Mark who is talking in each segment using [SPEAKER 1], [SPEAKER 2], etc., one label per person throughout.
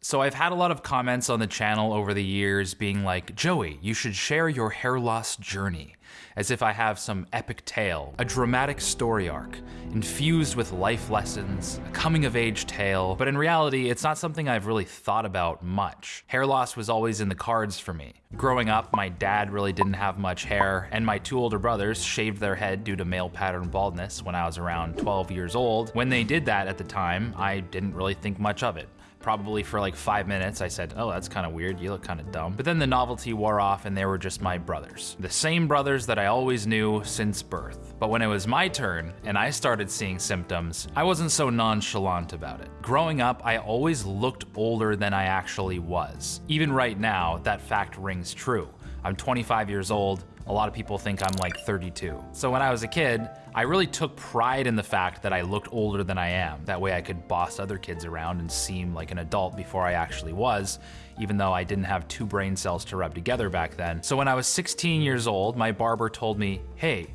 [SPEAKER 1] So I've had a lot of comments on the channel over the years being like, Joey, you should share your hair loss journey, as if I have some epic tale, a dramatic story arc, infused with life lessons, a coming of age tale, but in reality, it's not something I've really thought about much. Hair loss was always in the cards for me. Growing up, my dad really didn't have much hair, and my two older brothers shaved their head due to male pattern baldness when I was around 12 years old. When they did that at the time, I didn't really think much of it probably for like five minutes, I said, oh, that's kind of weird. You look kind of dumb. But then the novelty wore off and they were just my brothers. The same brothers that I always knew since birth. But when it was my turn and I started seeing symptoms, I wasn't so nonchalant about it. Growing up, I always looked older than I actually was. Even right now, that fact rings true. I'm 25 years old, a lot of people think I'm like 32. So when I was a kid, I really took pride in the fact that I looked older than I am. That way I could boss other kids around and seem like an adult before I actually was, even though I didn't have two brain cells to rub together back then. So when I was 16 years old, my barber told me, hey,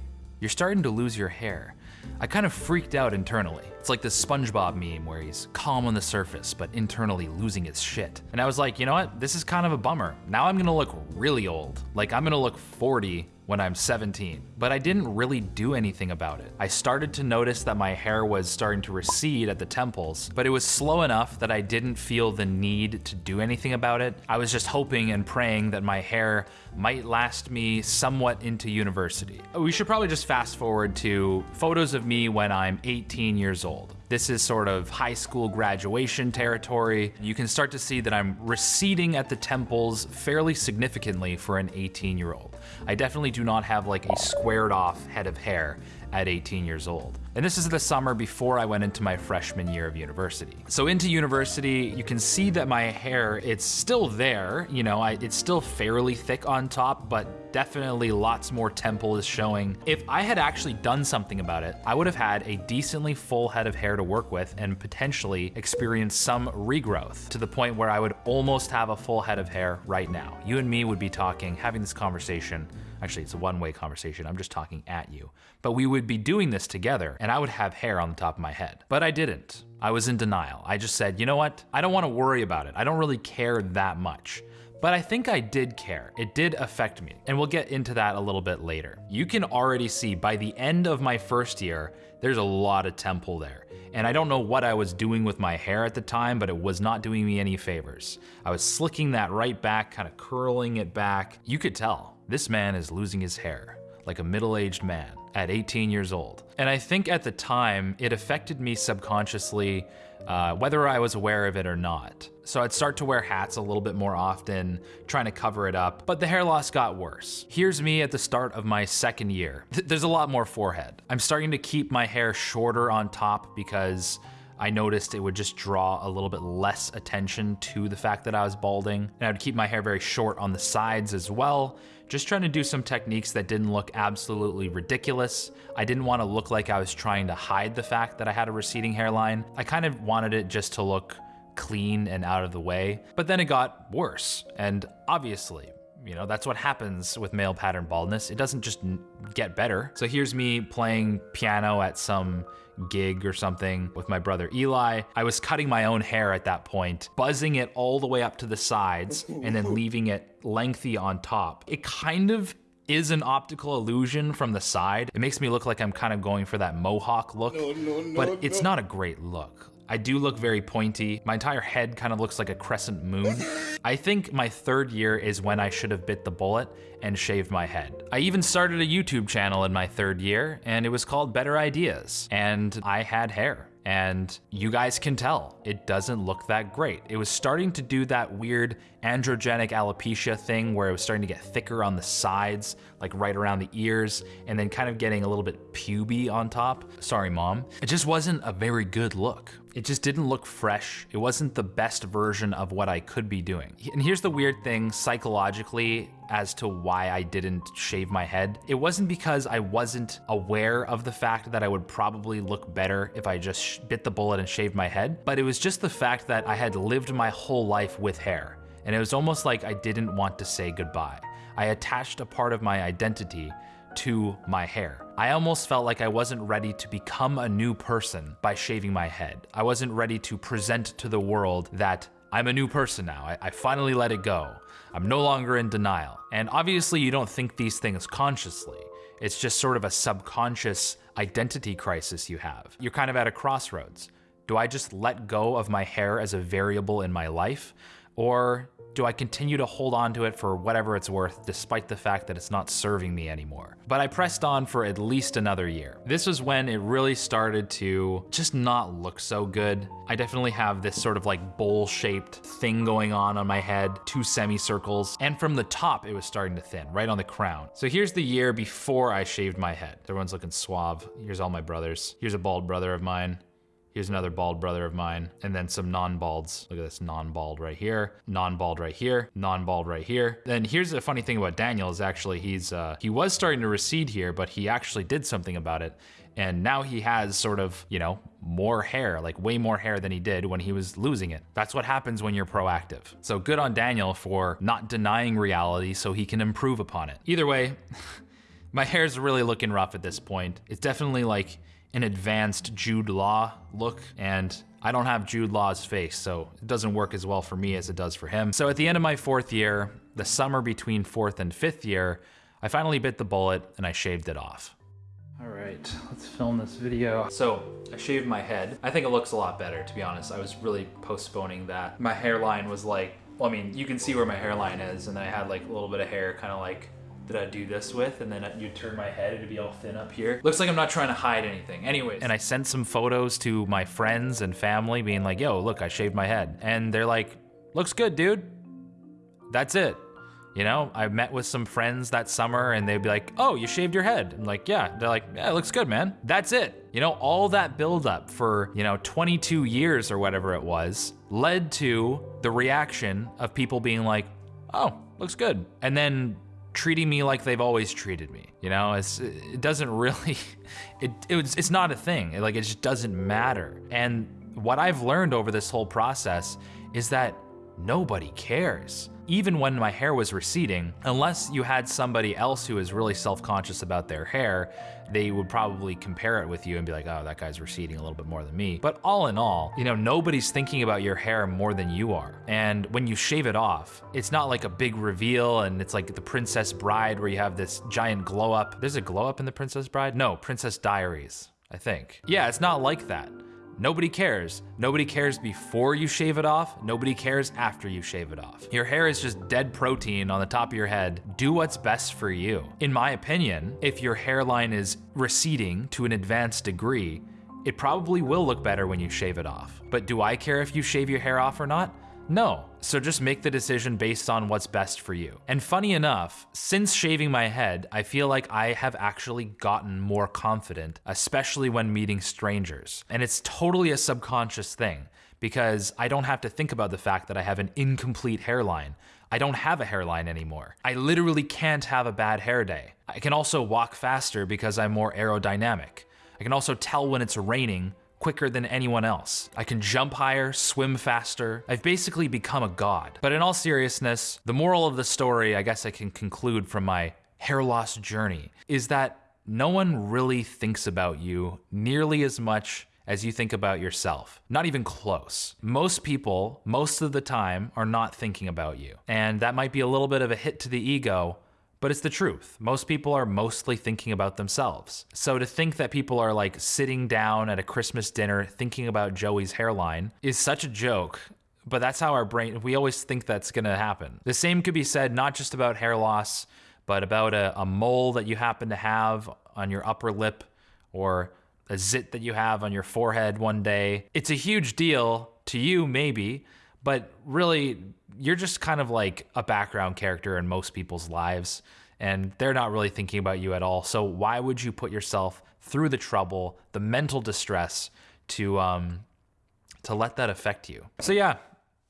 [SPEAKER 1] you're starting to lose your hair. I kind of freaked out internally. It's like this SpongeBob meme where he's calm on the surface, but internally losing his shit. And I was like, you know what? This is kind of a bummer. Now I'm gonna look really old. Like I'm gonna look 40 when I'm 17. But I didn't really do anything about it. I started to notice that my hair was starting to recede at the temples, but it was slow enough that I didn't feel the need to do anything about it. I was just hoping and praying that my hair might last me somewhat into university. We should probably just fast forward to photos of me when I'm 18 years old. This is sort of high school graduation territory. You can start to see that I'm receding at the temples fairly significantly for an 18 year old. I definitely do not have like a squared off head of hair at 18 years old. And this is the summer before I went into my freshman year of university. So into university, you can see that my hair, it's still there, you know, I, it's still fairly thick on top, but definitely lots more temple is showing. If I had actually done something about it, I would have had a decently full head of hair to work with and potentially experience some regrowth to the point where I would almost have a full head of hair right now. You and me would be talking, having this conversation Actually, it's a one-way conversation. I'm just talking at you. But we would be doing this together and I would have hair on the top of my head. But I didn't. I was in denial. I just said, you know what? I don't want to worry about it. I don't really care that much. But I think I did care. It did affect me. And we'll get into that a little bit later. You can already see by the end of my first year, there's a lot of temple there. And I don't know what I was doing with my hair at the time, but it was not doing me any favors. I was slicking that right back, kind of curling it back. You could tell. This man is losing his hair, like a middle-aged man, at 18 years old. And I think at the time, it affected me subconsciously, uh, whether I was aware of it or not. So I'd start to wear hats a little bit more often, trying to cover it up, but the hair loss got worse. Here's me at the start of my second year. There's a lot more forehead. I'm starting to keep my hair shorter on top because I noticed it would just draw a little bit less attention to the fact that I was balding. And I would keep my hair very short on the sides as well, just trying to do some techniques that didn't look absolutely ridiculous. I didn't want to look like I was trying to hide the fact that I had a receding hairline. I kind of wanted it just to look clean and out of the way. But then it got worse. And obviously, you know, that's what happens with male pattern baldness. It doesn't just get better. So here's me playing piano at some gig or something with my brother Eli. I was cutting my own hair at that point, buzzing it all the way up to the sides and then leaving it lengthy on top. It kind of is an optical illusion from the side. It makes me look like I'm kind of going for that mohawk look, no, no, no, but it's not a great look. I do look very pointy. My entire head kind of looks like a crescent moon. I think my third year is when I should have bit the bullet and shaved my head. I even started a YouTube channel in my third year and it was called Better Ideas and I had hair and you guys can tell it doesn't look that great. It was starting to do that weird androgenic alopecia thing where it was starting to get thicker on the sides, like right around the ears, and then kind of getting a little bit puby on top. Sorry, mom. It just wasn't a very good look. It just didn't look fresh. It wasn't the best version of what I could be doing. And here's the weird thing psychologically as to why I didn't shave my head. It wasn't because I wasn't aware of the fact that I would probably look better if I just bit the bullet and shaved my head, but it was just the fact that I had lived my whole life with hair. And it was almost like I didn't want to say goodbye. I attached a part of my identity to my hair. I almost felt like I wasn't ready to become a new person by shaving my head. I wasn't ready to present to the world that I'm a new person now. I, I finally let it go. I'm no longer in denial. And obviously, you don't think these things consciously. It's just sort of a subconscious identity crisis you have. You're kind of at a crossroads. Do I just let go of my hair as a variable in my life? Or do I continue to hold on to it for whatever it's worth, despite the fact that it's not serving me anymore? But I pressed on for at least another year. This was when it really started to just not look so good. I definitely have this sort of like bowl-shaped thing going on on my head, two semicircles, and from the top it was starting to thin, right on the crown. So here's the year before I shaved my head. Everyone's looking suave. Here's all my brothers. Here's a bald brother of mine. Here's another bald brother of mine, and then some non-balds. Look at this non-bald right here, non-bald right here, non-bald right here. Then here's the funny thing about Daniel is actually he's uh, he was starting to recede here, but he actually did something about it. And now he has sort of, you know, more hair, like way more hair than he did when he was losing it. That's what happens when you're proactive. So good on Daniel for not denying reality so he can improve upon it. Either way, my hair's really looking rough at this point. It's definitely like an advanced Jude Law look, and I don't have Jude Law's face, so it doesn't work as well for me as it does for him. So at the end of my fourth year, the summer between fourth and fifth year, I finally bit the bullet and I shaved it off. All right, let's film this video. So I shaved my head. I think it looks a lot better, to be honest. I was really postponing that. My hairline was like, well, I mean, you can see where my hairline is, and then I had like a little bit of hair kind of like that I do this with, and then you turn my head, it'd be all thin up here. Looks like I'm not trying to hide anything. Anyways. And I sent some photos to my friends and family being like, yo, look, I shaved my head. And they're like, looks good, dude. That's it. You know, I met with some friends that summer and they'd be like, oh, you shaved your head. I'm like, yeah. They're like, yeah, it looks good, man. That's it. You know, all that buildup for, you know, 22 years or whatever it was led to the reaction of people being like, oh, looks good. And then treating me like they've always treated me. You know, it's it doesn't really it, it was, it's not a thing. like it just doesn't matter. And what I've learned over this whole process is that nobody cares even when my hair was receding, unless you had somebody else who is really self-conscious about their hair, they would probably compare it with you and be like, oh, that guy's receding a little bit more than me. But all in all, you know, nobody's thinking about your hair more than you are. And when you shave it off, it's not like a big reveal and it's like the Princess Bride where you have this giant glow up. There's a glow up in the Princess Bride? No, Princess Diaries, I think. Yeah, it's not like that. Nobody cares. Nobody cares before you shave it off. Nobody cares after you shave it off. Your hair is just dead protein on the top of your head. Do what's best for you. In my opinion, if your hairline is receding to an advanced degree, it probably will look better when you shave it off. But do I care if you shave your hair off or not? No, so just make the decision based on what's best for you. And funny enough, since shaving my head, I feel like I have actually gotten more confident, especially when meeting strangers. And it's totally a subconscious thing because I don't have to think about the fact that I have an incomplete hairline. I don't have a hairline anymore. I literally can't have a bad hair day. I can also walk faster because I'm more aerodynamic. I can also tell when it's raining quicker than anyone else. I can jump higher, swim faster. I've basically become a god. But in all seriousness, the moral of the story, I guess I can conclude from my hair loss journey, is that no one really thinks about you nearly as much as you think about yourself. Not even close. Most people, most of the time, are not thinking about you. And that might be a little bit of a hit to the ego, but it's the truth. Most people are mostly thinking about themselves. So to think that people are like sitting down at a Christmas dinner thinking about Joey's hairline is such a joke. But that's how our brain, we always think that's gonna happen. The same could be said not just about hair loss, but about a, a mole that you happen to have on your upper lip or a zit that you have on your forehead one day. It's a huge deal to you, maybe, but really you're just kind of like a background character in most people's lives and they're not really thinking about you at all. So why would you put yourself through the trouble, the mental distress to um to let that affect you? So yeah,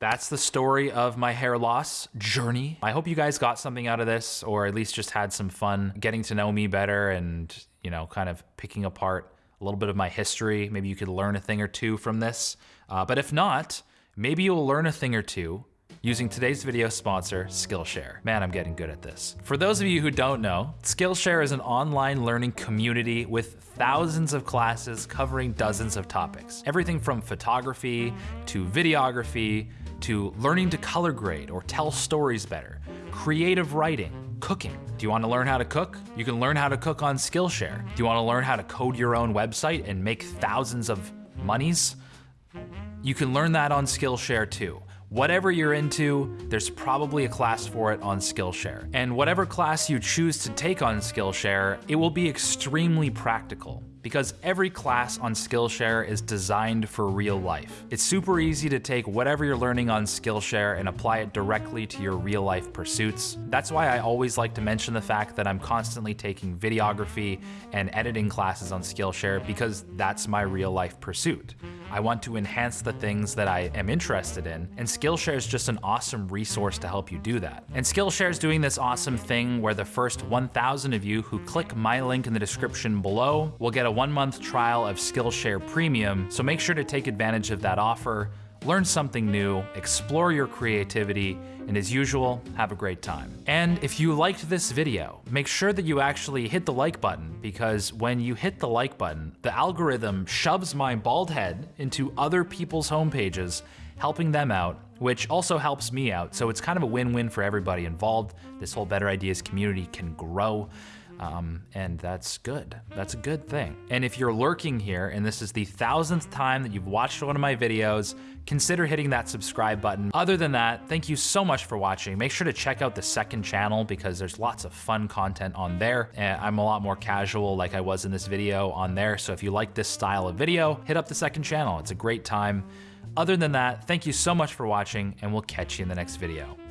[SPEAKER 1] that's the story of my hair loss journey. I hope you guys got something out of this or at least just had some fun getting to know me better and, you know, kind of picking apart a little bit of my history. Maybe you could learn a thing or two from this. Uh, but if not, maybe you'll learn a thing or two using today's video sponsor, Skillshare. Man, I'm getting good at this. For those of you who don't know, Skillshare is an online learning community with thousands of classes covering dozens of topics. Everything from photography to videography to learning to color grade or tell stories better, creative writing, cooking. Do you want to learn how to cook? You can learn how to cook on Skillshare. Do you want to learn how to code your own website and make thousands of monies? You can learn that on Skillshare too. Whatever you're into, there's probably a class for it on Skillshare. And whatever class you choose to take on Skillshare, it will be extremely practical because every class on Skillshare is designed for real life. It's super easy to take whatever you're learning on Skillshare and apply it directly to your real life pursuits. That's why I always like to mention the fact that I'm constantly taking videography and editing classes on Skillshare because that's my real life pursuit. I want to enhance the things that I am interested in, and Skillshare is just an awesome resource to help you do that. And Skillshare is doing this awesome thing where the first 1,000 of you who click my link in the description below will get a one month trial of Skillshare Premium, so make sure to take advantage of that offer learn something new, explore your creativity, and as usual, have a great time. And if you liked this video, make sure that you actually hit the like button because when you hit the like button, the algorithm shoves my bald head into other people's homepages, helping them out, which also helps me out. So it's kind of a win-win for everybody involved. This whole Better Ideas community can grow. Um, and that's good. That's a good thing. And if you're lurking here and this is the thousandth time that you've watched one of my videos, consider hitting that subscribe button. Other than that, thank you so much for watching. Make sure to check out the second channel because there's lots of fun content on there. And I'm a lot more casual like I was in this video on there. So if you like this style of video, hit up the second channel. It's a great time. Other than that, thank you so much for watching and we'll catch you in the next video.